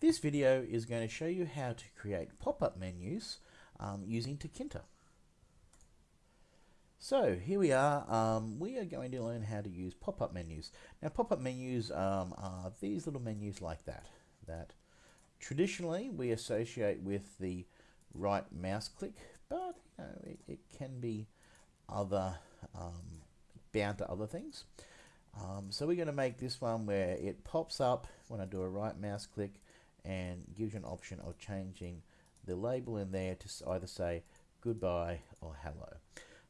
This video is going to show you how to create pop-up menus um, using Tkinter. So here we are, um, we are going to learn how to use pop-up menus. Now pop-up menus um, are these little menus like that, that traditionally we associate with the right mouse click, but you know, it, it can be other, um, bound to other things. Um, so we're going to make this one where it pops up when I do a right mouse click and gives you an option of changing the label in there to either say goodbye or hello.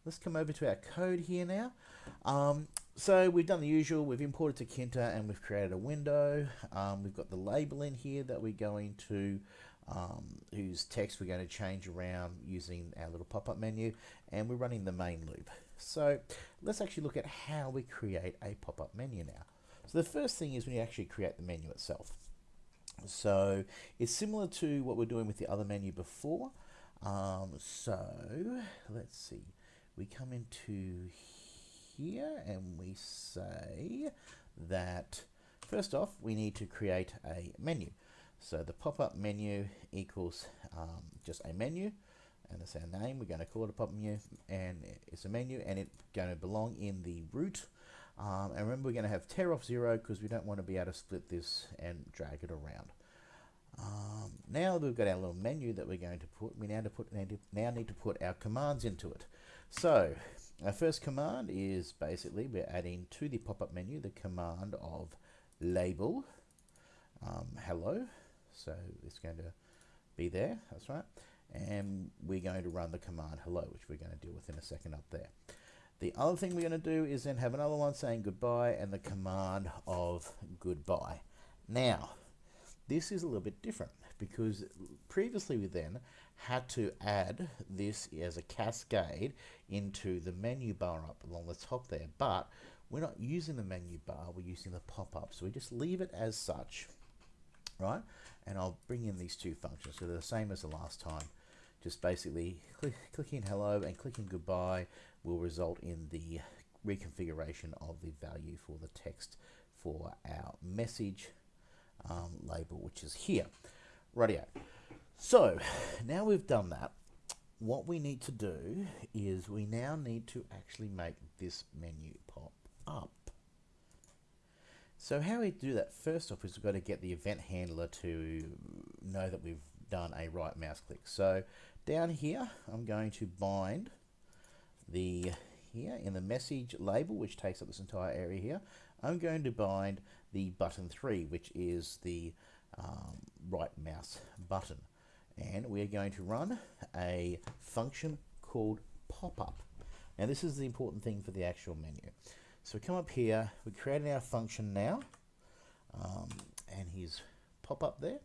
Let's come over to our code here now. Um, so we've done the usual, we've imported Tkinter and we've created a window. Um, we've got the label in here that we're going to, um, whose text we're going to change around using our little pop-up menu and we're running the main loop. So let's actually look at how we create a pop-up menu now. So the first thing is when you actually create the menu itself. So it's similar to what we're doing with the other menu before. Um, so let's see, we come into here and we say that first off we need to create a menu. So the pop-up menu equals um, just a menu and that's our name. We're going to call it a pop-up menu and it's a menu and it's going to belong in the root um, and remember, we're going to have tear off zero because we don't want to be able to split this and drag it around. Um, now we've got our little menu that we're going to put, we now, to put, now need to put our commands into it. So our first command is basically we're adding to the pop-up menu the command of label um, hello. So it's going to be there, that's right. And we're going to run the command hello, which we're going to deal with in a second up there. The other thing we're going to do is then have another one saying goodbye and the command of goodbye. Now, this is a little bit different because previously we then had to add this as a cascade into the menu bar up along the top there, but we're not using the menu bar, we're using the pop-up. So we just leave it as such, right? And I'll bring in these two functions. So they're the same as the last time. Just basically click, clicking hello and clicking goodbye will result in the reconfiguration of the value for the text for our message um, label, which is here. Radio. So now we've done that, what we need to do is we now need to actually make this menu pop up. So how we do that first off is we've got to get the event handler to know that we've done a right mouse click. So down here I'm going to bind the here in the message label, which takes up this entire area here, I'm going to bind the button 3, which is the um, right mouse button. And we're going to run a function called pop-up. Now this is the important thing for the actual menu. So we come up here, we're creating our function now, um, and here's pop-up there.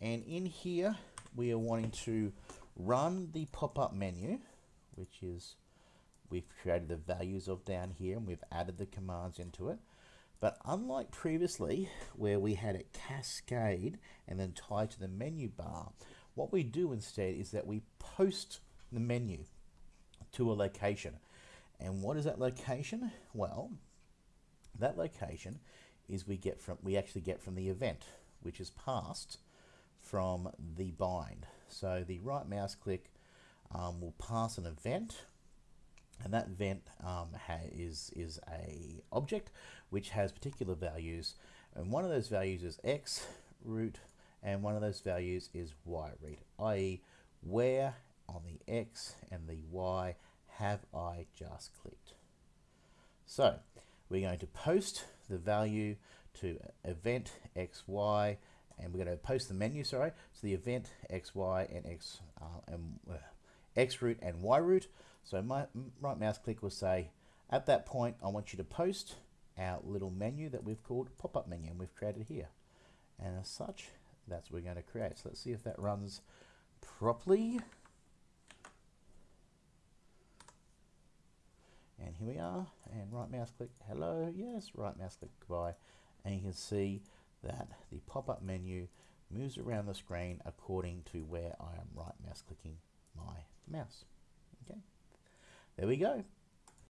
And in here, we are wanting to run the pop-up menu, which is we've created the values of down here and we've added the commands into it. But unlike previously, where we had it cascade and then tied to the menu bar, what we do instead is that we post the menu to a location. And what is that location? Well, that location is we get from we actually get from the event, which is passed from the bind. So the right mouse click um, will pass an event and that event um, is is a object which has particular values and one of those values is x root and one of those values is y root i.e. where on the x and the y have I just clicked so we're going to post the value to event xy and we're going to post the menu sorry so the event xy and x uh, and uh, x root and y root so my right mouse click will say, at that point, I want you to post our little menu that we've called pop-up menu and we've created here. And as such, that's what we're going to create. So let's see if that runs properly. And here we are, and right mouse click, hello, yes, right mouse click, goodbye. And you can see that the pop-up menu moves around the screen according to where I am right mouse clicking my mouse. Okay. There we go.